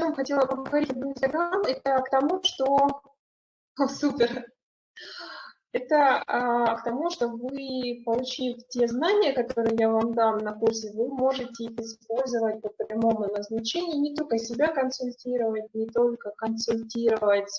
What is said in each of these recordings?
чем хотела поговорить об Инстаграм, это к тому, что... О, супер! Это а, к тому, что вы, получив те знания, которые я вам дам на курсе, вы можете их использовать по прямому назначению, не только себя консультировать, не только консультировать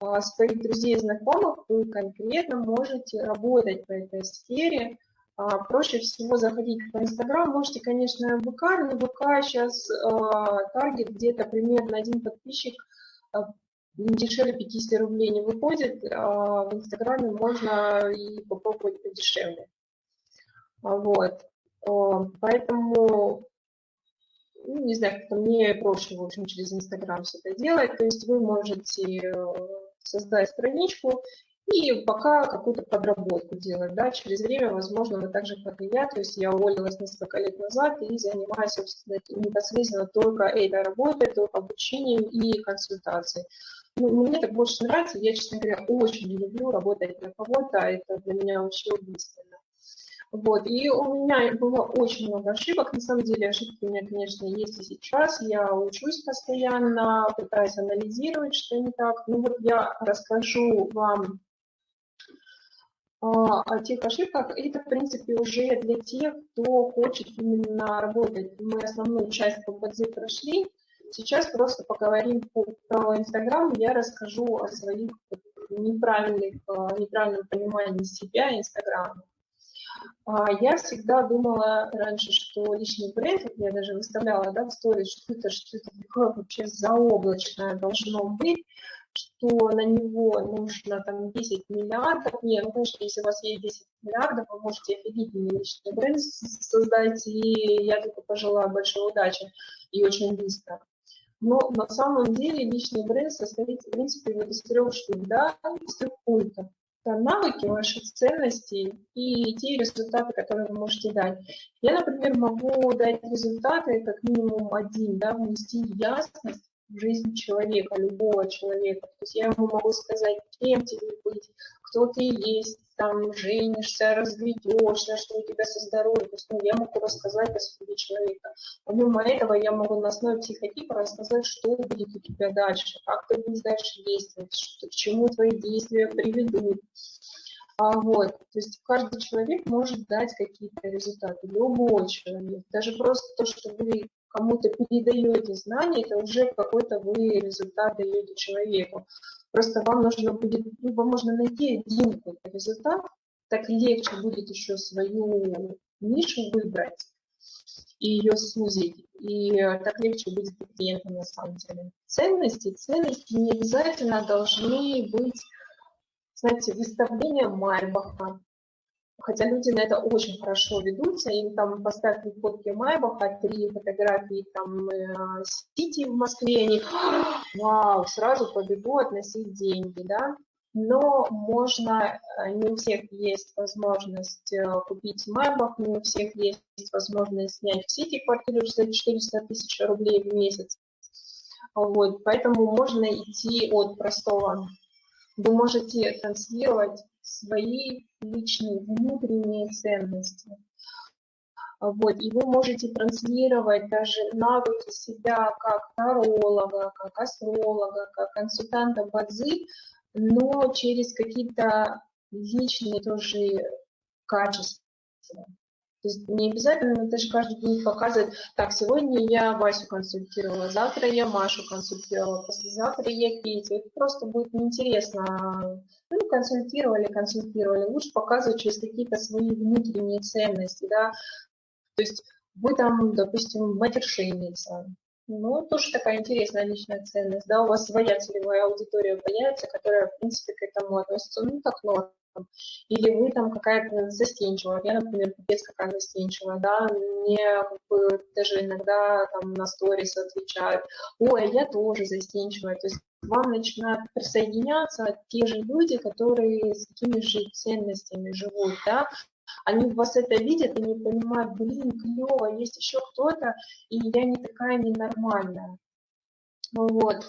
а, своих друзей и знакомых, вы конкретно можете работать в этой сфере. А, проще всего заходить в Инстаграм, можете, конечно, в ВК, но ВК сейчас а, таргет где-то примерно один подписчик а, дешевле 50 рублей не выходит, а в Инстаграме можно и попробовать подешевле. Вот. Поэтому, ну, не знаю, как-то мне проще, в общем, через Инстаграм все это делать. То есть вы можете э, создать страничку и пока какую-то подработку делать, да, через время, возможно, вы так же, как и я, то есть я уволилась несколько лет назад и занимаюсь, собственно, непосредственно только этой работой, только обучением и консультацией. Ну, мне так больше нравится, я, честно говоря, очень не люблю работать на кого-то, это для меня очень убийственно. Вот, и у меня было очень много ошибок, на самом деле ошибки у меня, конечно, есть и сейчас, я учусь постоянно, пытаюсь анализировать, что не так. Ну вот я расскажу вам а, о тех ошибках, это, в принципе, уже для тех, кто хочет именно работать. Мы основную часть по БДЗ прошли, Сейчас просто поговорим про Инстаграм, я расскажу о своих неправильных, э, неправильном понимании себя Инстаграма. А, я всегда думала раньше, что личный бренд, я даже выставляла да, в сторис, что это, что это вообще заоблачное должно быть, что на него нужно там 10 миллиардов. Нет, ну, конечно, если у вас есть 10 миллиардов, вы можете офигительный личный бренд создать, и я только пожелаю большой удачи и очень быстро. Но на самом деле личный бренд состоит, в принципе, вот из трех штук, да, из трех пунктов. Это навыки, ваши ценности и те результаты, которые вы можете дать. Я, например, могу дать результаты как минимум один, да, внести ясность жизнь человека, любого человека. То есть я ему могу сказать, кем тебе быть, кто ты есть, там, женишься, разведешься, что у тебя со здоровьем. То есть ну, я могу рассказать о судьбе человека. Помимо этого я могу на основе психотипа рассказать, что будет у тебя дальше, как ты будешь дальше действовать, что, к чему твои действия приведут. А вот, то есть каждый человек может дать какие-то результаты, любой человек. Даже просто то, что вы кому-то передаете знания, это уже какой-то вы результат даете человеку. Просто вам нужно будет, ну, вам можно найти один какой-то результат, так легче будет еще свою нишу выбрать и ее сузить. И так легче будет клиентам на самом деле. Ценности, ценности не обязательно должны быть, знаете, выставление Майбаха, Хотя люди на это очень хорошо ведутся, им там поставили фотки Майбаха, три фотографии там э, Сити в Москве, они, вау, сразу побегу относить деньги, да. Но можно, э, не у всех есть возможность э, купить Майбах, не у всех есть возможность снять в Сити квартиру за 400 тысяч рублей в месяц. Вот, поэтому можно идти от простого. Вы можете транслировать свои личные внутренние ценности. Вот, и вы можете транслировать даже навыки себя как таролога, как астролога, как консультанта бадзи, но через какие-то личные тоже качества. То есть не обязательно даже каждый день показывать, так, сегодня я Васю консультировала, завтра я Машу консультировала, послезавтра я Петю. Это просто будет неинтересно. Ну, консультировали, консультировали. Лучше показывать через какие-то свои внутренние ценности, да. То есть вы там, допустим, матершинница, ну, тоже такая интересная личная ценность, да, у вас своя целевая аудитория появится, которая, в принципе, к этому относится, ну, так норм или вы там какая-то застенчивая, я, например, пипец какая застенчивая, да, мне как бы даже иногда там на сторис отвечают, ой, я тоже застенчивая, то есть вам начинают присоединяться те же люди, которые с такими же ценностями живут, да, они вас это видят и не понимают, блин, клево, есть еще кто-то, и я не такая ненормальная. Вот.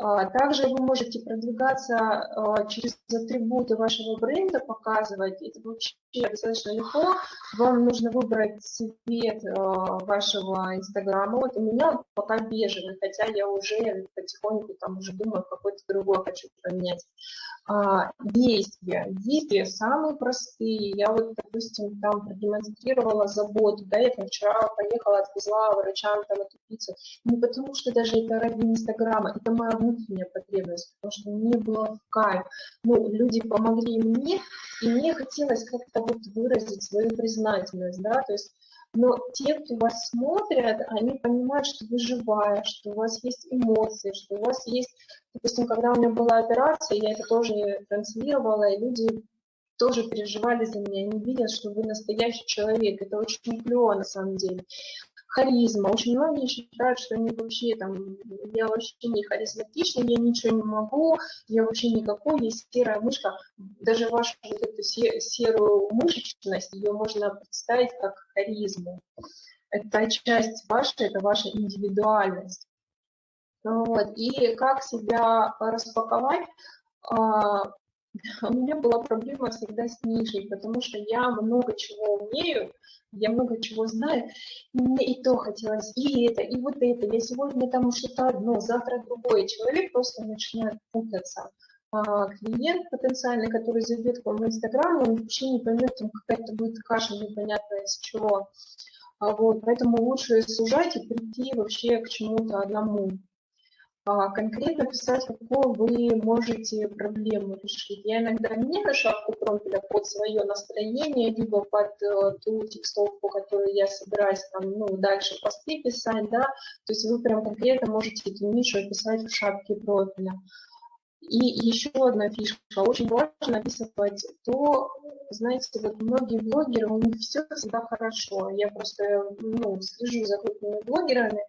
А, также вы можете продвигаться а, через атрибуты вашего бренда, показывать. Это вообще достаточно легко. Вам нужно выбрать цвет а, вашего инстаграма. Вот у меня пока бежевый, хотя я уже потихоньку там уже думаю, какой-то другой хочу поменять. Действия. Действия самые простые. Я вот, допустим, там продемонстрировала заботу. Да, я там вчера поехала, отвезла врачам там эту пиццу. Не потому что даже это ради инстаграма, это моя внутренняя потребность, потому что мне было в кайф. Ну, люди помогли мне, и мне хотелось как-то вот выразить свою признательность, да, то есть но те, кто вас смотрят, они понимают, что вы живая, что у вас есть эмоции, что у вас есть, допустим, когда у меня была операция, я это тоже транслировала, и люди тоже переживали за меня, они видят, что вы настоящий человек. Это очень клево на самом деле харизма. Очень многие считают, что они вообще там, я вообще не харизматичный, я ничего не могу, я вообще никакой, есть серая мышка. Даже вашу вот эту серую мышечность, ее можно представить как харизму. Это часть вашей, это ваша индивидуальность. Вот. И как себя распаковать? У меня была проблема всегда с нишей, потому что я много чего умею, я много чего знаю, и мне и то хотелось, и это, и вот это. Я сегодня там что-то одно, завтра другое. Человек просто начинает путаться. А клиент потенциальный, который зайдет к вам в Инстаграм, он вообще не поймет, там какая-то будет каша непонятная из чего. А вот, поэтому лучше сужать и прийти вообще к чему-то одному. А, конкретно писать, какую вы можете проблему решить. Я иногда меняю шапку промпеля под свое настроение, либо под э, ту текстовку, которую я собираюсь там, ну, дальше посты писать, да, то есть вы прям конкретно можете эту нишу описать в шапке профиля. И еще одна фишка. Очень важно описывать то, знаете, вот многие блогеры, у них все всегда хорошо. Я просто ну, слежу за крупными блогерами,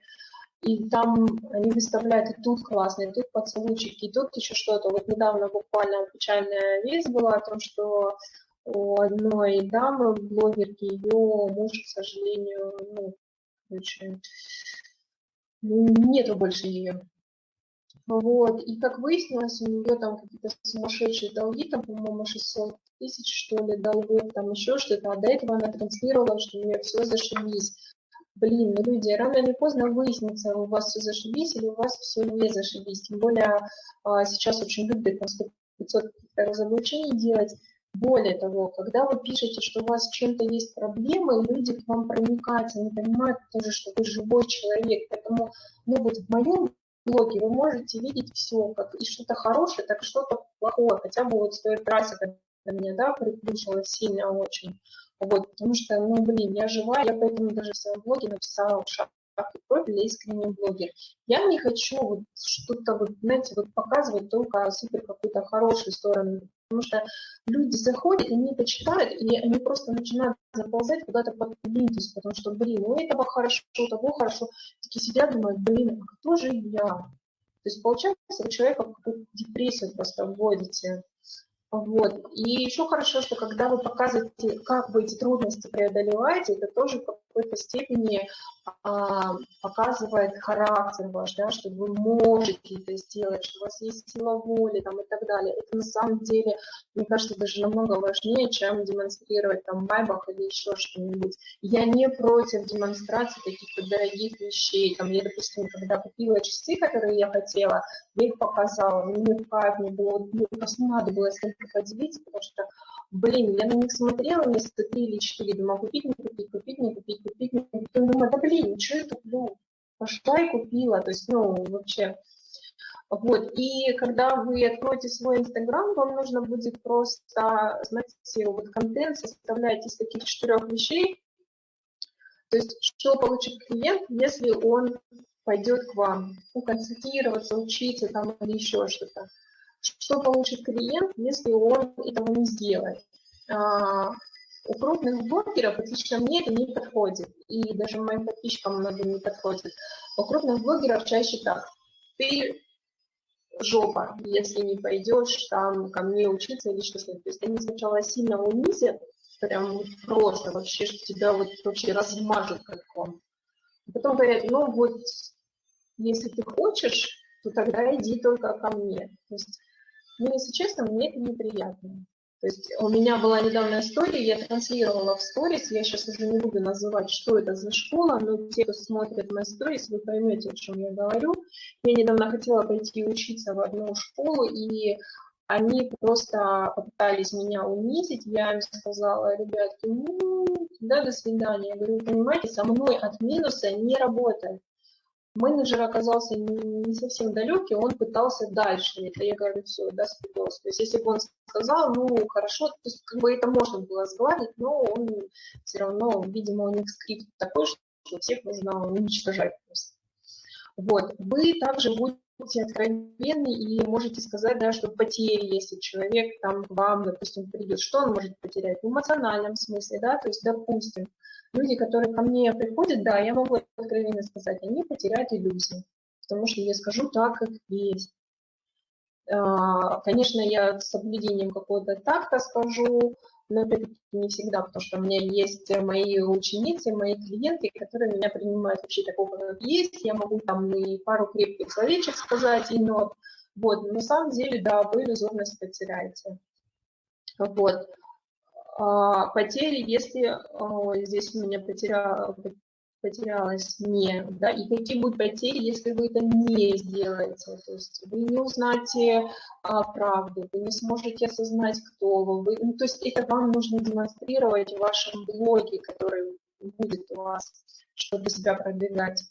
и там они выставляют и тут классно, и тут поцелуйчики, и тут еще что-то. Вот недавно буквально печальная весть была о том, что у одной дамы, блогерки, ее муж, к сожалению, ну, короче, нету больше ее. Вот, и как выяснилось, у нее там какие-то сумасшедшие долги, там, по-моему, 600 тысяч, что ли, долгов, там еще что-то, а до этого она транслировала, что у нее все зашибись блин, ну люди, рано или поздно выяснится, у вас все зашибись или у вас все не зашибись. Тем более а, сейчас очень любят там 500 разоблачений делать. Более того, когда вы пишете, что у вас с чем-то есть проблемы, люди к вам проникаются, они понимают тоже, что вы живой человек. Поэтому, ну вот в моем блоге вы можете видеть все, как и что-то хорошее, так что-то плохое. Хотя бы вот с той трассы, когда меня, да, приплющило сильно очень. Вот, потому что, ну, блин, я жива, я поэтому даже в своем блоге написала шаг и профиль искренний блогер. Я не хочу вот что-то, вот, знаете, вот показывать только супер какую-то хорошую сторону, потому что люди заходят, они это читают, и они просто начинают заползать куда-то под плинтус, потому что, блин, у этого хорошо, у того хорошо. Такие сидят, думают, блин, а кто же я? То есть получается, вы человека в депрессию просто вводите. Вот. И еще хорошо, что когда вы показываете, как вы эти трудности преодолеваете, это тоже какой-то степени а, показывает характер ваш, да, что вы можете это сделать, что у вас есть сила воли там, и так далее. Это на самом деле, мне кажется, даже намного важнее, чем демонстрировать там майбах или еще что-нибудь. Я не против демонстрации каких-то дорогих вещей. Там, я, допустим, когда купила часы, которые я хотела, я их показала, мне в кайф, мне было, мне просто надо было с ним поделиться, потому что блин, я на них смотрела месяца три или четыре, думала, купить, не купить, купить, не купить, купить, не купить. Потом думаю, да блин, ничего я куплю. Пошла и купила, то есть, ну, вообще. Вот, и когда вы откроете свой Инстаграм, вам нужно будет просто, знаете, вот контент составлять из таких четырех вещей, то есть, что получит клиент, если он пойдет к вам, ну, консультироваться, учиться там или еще что-то что получит клиент, если он этого не сделает. А, у крупных блогеров, отлично мне, это не подходит. И даже моим подписчикам многим не подходит. У крупных блогеров чаще так. Ты жопа, если не пойдешь там ко мне учиться или что-то. То есть они сначала сильно унизят, прям просто вообще, тебя вот вообще размажут как он. Потом говорят, ну вот, если ты хочешь, то тогда иди только ко мне. То есть, ну, если честно, мне это неприятно. То есть у меня была недавно история, я транслировала в сторис, я сейчас уже не буду называть, что это за школа, но те, кто смотрит мои сторис, вы поймете, о чем я говорю. Я недавно хотела пойти учиться в одну школу, и они просто попытались меня унизить. Я им сказала, ребятки, ну, да, до свидания. Я говорю, понимаете, со мной от минуса не работает менеджер оказался не совсем далекий, он пытался дальше. Это я говорю, все, да, спидос. То есть если бы он сказал, ну, хорошо, то есть как бы это можно было сгладить, но он все равно, видимо, у них скрипт такой, что всех нужно уничтожать просто. Вот. Вы также будете откровенны и можете сказать, да, что потери, если человек там к вам, допустим, придет, что он может потерять? В эмоциональном смысле, да, то есть, допустим, люди, которые ко мне приходят, да, я могу откровенно сказать, они потеряют иллюзии, потому что я скажу так, как есть. А, конечно, я с соблюдением какого-то такта скажу, но не всегда, потому что у меня есть мои ученицы, мои клиенты, которые меня принимают вообще такого, как есть. Я могу там и пару крепких словечек сказать, и нот. Вот, на самом деле, да, вы иллюзорность потеряете. Вот. А, потери, если а, здесь у меня потеря, потерялась не, да, и какие будут потери, если вы это не сделаете, то есть вы не узнаете а, правду, вы не сможете осознать, кто вы, вы ну, то есть это вам нужно демонстрировать в вашем блоге, который будет у вас, чтобы себя продвигать.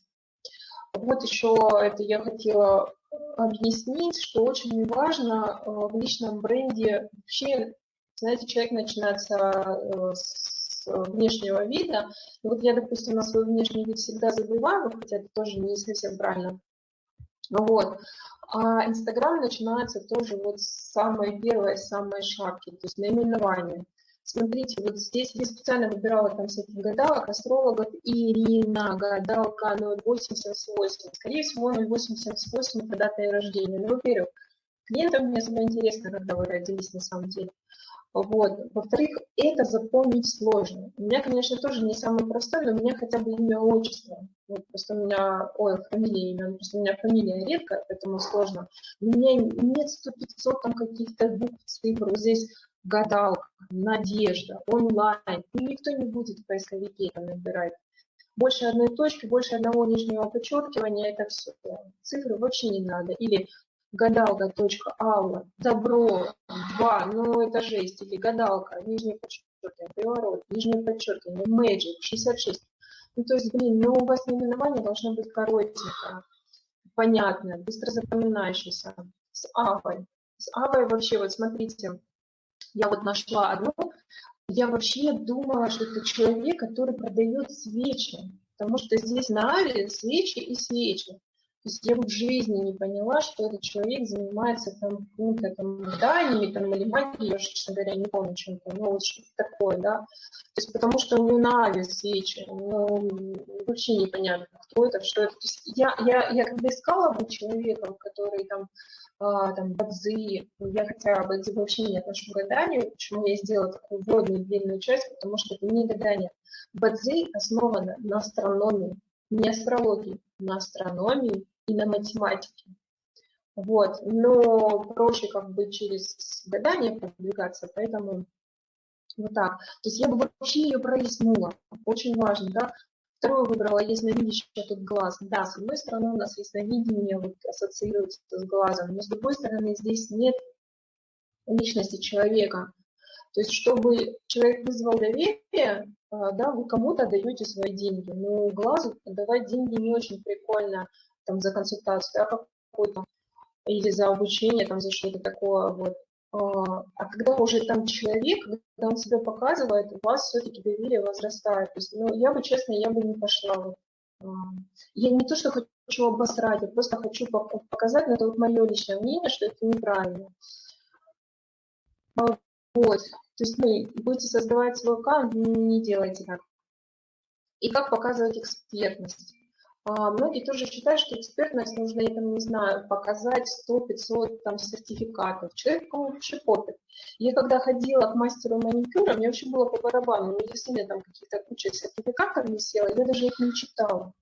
Вот еще это я хотела объяснить, что очень важно в личном бренде вообще знаете, человек начинается э, с внешнего вида. Вот я, допустим, на свой внешний вид всегда забиваю, хотя это тоже не совсем правильно. Вот. А Инстаграм начинается тоже вот с самой первой, самой шапки, то есть наименование. Смотрите, вот здесь я специально выбирала там всяких гадалок, астрологов. Ирина, гадалка 0878. Скорее всего, 0878 это дата рождения. Ну, во-первых, клиентам мне особо интересно, когда вы родились на самом деле. Вот. Во-вторых, это запомнить сложно. У меня, конечно, тоже не самое простое, но у меня хотя бы имя, отчество. Вот просто у меня, ой, фамилия, имя, просто у меня фамилия редко, поэтому сложно. У меня нет 100-500 там каких-то букв, цифр. Вот здесь гадалка, надежда, онлайн. Ну, никто не будет в поисковике это набирать. Больше одной точки, больше одного нижнего подчеркивания, это все. Цифры вообще не надо. Или гадалка.аула, добро, два, ну это жесть, или гадалка, нижнее подчеркивание, приворот, нижнее подчеркивание, magic, 66. Ну то есть, блин, ну у вас наименование должно быть коротенькое, понятное, быстро запоминающееся, с авой. С авой вообще, вот смотрите, я вот нашла одну, я вообще думала, что это человек, который продает свечи, потому что здесь на аве свечи и свечи. Я в жизни не поняла, что этот человек занимается там какими-то там зданиями, там, или магией, я, честно говоря, не помню чем-то, ну, вот что-то такое, да. То есть потому что у него на ну, вообще непонятно, кто это, что это. То есть я, я, я когда искала бы человеком, который там, а, там, бадзи, я хотя бадзи вообще не отношу к гаданию, почему я сделала такую вводную длинную часть, потому что это не гадание. Бадзи основано на астрономии, не астрологии, на астрономии и на математике. Вот, но проще как бы через гадание продвигаться, поэтому вот так. То есть я бы вообще ее пролистнула, очень важно, да. Второе выбрала ясновидящий тут глаз. Да, с одной стороны у нас ясновидение вот, ассоциируется с глазом, но с другой стороны здесь нет личности человека. То есть, чтобы человек вызвал доверие, а, да, вы кому-то даете свои деньги. Но глазу давать деньги не очень прикольно там, за консультацию, да, какую-то, или за обучение, там, за что-то такое, вот. А, а когда уже там человек, когда он себя показывает, у вас все-таки доверие возрастает. То есть, ну, я бы, честно, я бы не пошла. А, я не то, что хочу обосрать, я просто хочу показать, но это вот мое личное мнение, что это неправильно. А, вот. То есть, ну, будете создавать свой аккаунт, не делайте так. И как показывать экспертность. А, многие тоже считают, что экспертность нужно, я там не знаю, показать 100-500 там сертификатов. Человеку вообще пофиг. Я когда ходила к мастеру маникюра, мне вообще было по барабану. Меня действительно там какие-то куча сертификатов висела, я даже их не читала.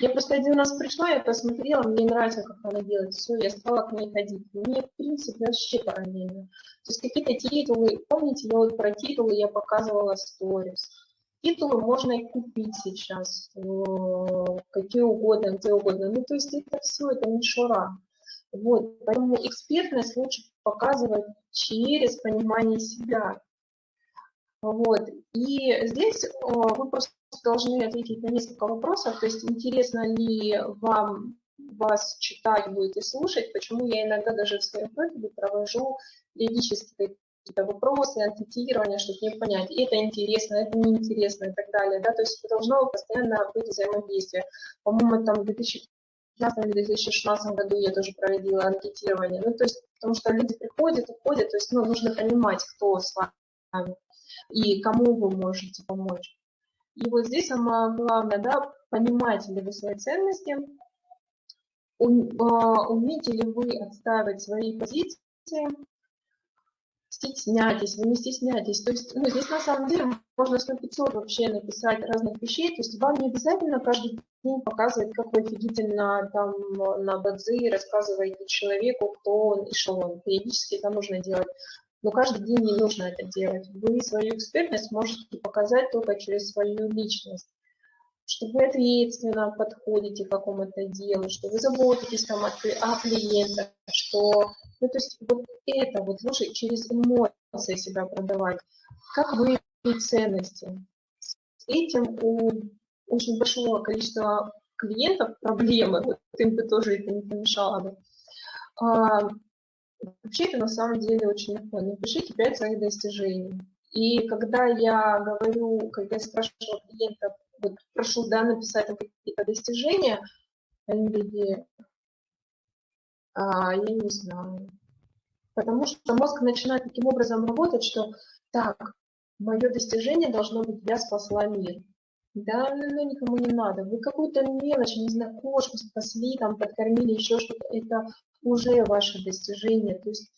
Я просто один раз пришла, я посмотрела, мне нравится, как она делает, все, я стала к ней ходить. Мне, в принципе, вообще параллельно. То есть какие-то титулы, помните, я вот про титулы я показывала сторис. Титулы можно и купить сейчас, э, какие угодно, где угодно. Ну, то есть это все, это мишура. Вот, поэтому экспертность лучше показывать через понимание себя. Вот, и здесь э, вы просто должны ответить на несколько вопросов, то есть интересно ли вам вас читать будет и слушать, почему я иногда даже в своем профиле провожу периодически какие-то вопросы, анкетирование, чтобы не понять, это интересно, это неинтересно и так далее. Да? То есть должно постоянно быть взаимодействие. По-моему, там в 2015 или 2016 году я тоже проводила анкетирование. Ну, то есть, потому что люди приходят, уходят, то есть ну, нужно понимать, кто с вами и кому вы можете помочь. И вот здесь самое главное, да, понимаете ли вы свои ценности, а, умеете ли вы отстаивать свои позиции, стесняйтесь, вы не стесняйтесь. То есть ну, здесь на самом деле можно 100-500 вообще написать разных вещей, то есть вам не обязательно каждый день показывать, как вы офигительно там на бадзи рассказываете человеку, кто он и что он. Периодически это нужно делать. Но каждый день не нужно это делать. Вы свою экспертность можете показать только через свою личность. Что вы ответственно подходите к какому-то делу, что вы заботитесь там о, о клиентах, что... Ну, то есть вот это вот лучше через эмоции себя продавать. Как вы ценности. С этим у очень большого количества клиентов проблемы, вот им бы тоже это не помешало бы. А, Вообще это на самом деле очень легко. Напишите 5 своих достижений. И когда я говорю, когда я спрашиваю клиентов, вот прошу да, написать какие-то достижения, такие, а, я не знаю. Потому что мозг начинает таким образом работать, что так, мое достижение должно быть, я спасла мир. Да, ну, ну никому не надо. Вы какую-то мелочь, не знаю, кошку спасли, там, подкормили, еще что-то. Это уже ваше достижение. То есть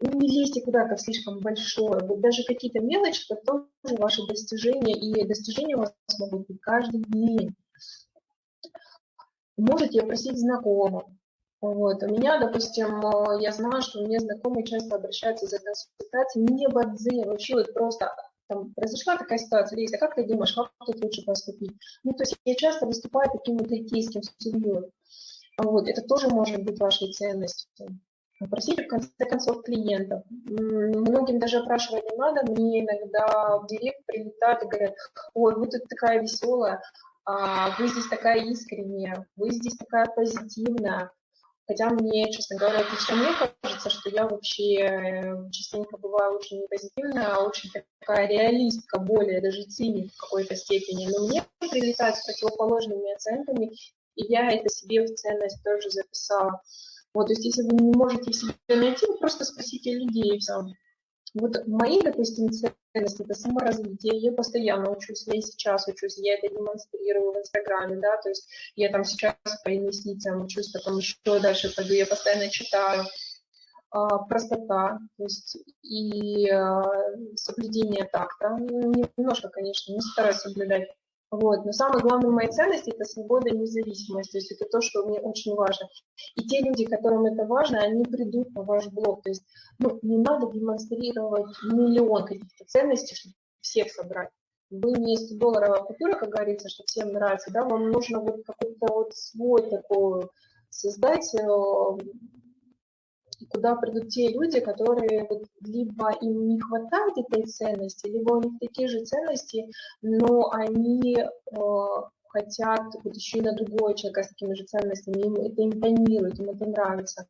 не лезьте куда-то слишком большое. Вот даже какие-то мелочи, это тоже ваши достижения. И достижения у вас могут быть каждый день. Можете просить знакомых. Вот. У меня, допустим, я знаю, что мне знакомые часто обращаются за консультацией не бадзе, вообще вот просто там произошла такая ситуация, Лиза, как ты думаешь, как тут лучше поступить? Ну, то есть я часто выступаю таким вот литейским судьей. Вот, это тоже может быть вашей ценностью. Просите, в конце концов, клиентов. Многим даже опрашивать не надо. Мне иногда в директ прилетают и говорят, ой, вы тут такая веселая, а вы здесь такая искренняя, вы здесь такая позитивная. Хотя мне, честно говоря, лично мне кажется, что я вообще э, частенько бываю очень позитивная, а очень такая реалистка, более даже циник в какой-то степени. Но мне прилетают с противоположными оценками, и я это себе в ценность тоже записала. Вот, то есть если вы не можете себе найти, просто спросите людей и все. Вот мои, допустим, ценности – это саморазвитие, я постоянно учусь, я и сейчас учусь, я это демонстрирую в Инстаграме, да, то есть я там сейчас по инвестициям учусь, потом еще дальше пойду, я постоянно читаю. А, простота, то есть и а, соблюдение такта, ну, немножко, конечно, не стараюсь соблюдать вот. Но самое главное моей ценности – это свобода и независимость. То есть это то, что мне очень важно. И те люди, которым это важно, они придут на ваш блог. То есть ну, не надо демонстрировать миллион каких-то ценностей, чтобы всех собрать. Вы не 100 долларовая купюра, как говорится, что всем нравится, да, вам нужно вот какой-то вот свой такой создать э, куда придут те люди, которые вот, либо им не хватает этой ценности, либо у них такие же ценности, но они э, хотят вот еще и на другого человека с такими же ценностями, им это импонирует, им это нравится.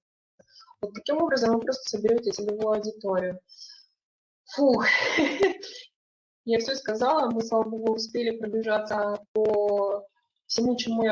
Вот таким образом вы просто соберете целевую аудиторию. Фух, я все сказала, мы, слава богу, успели пробежаться по всему, чему я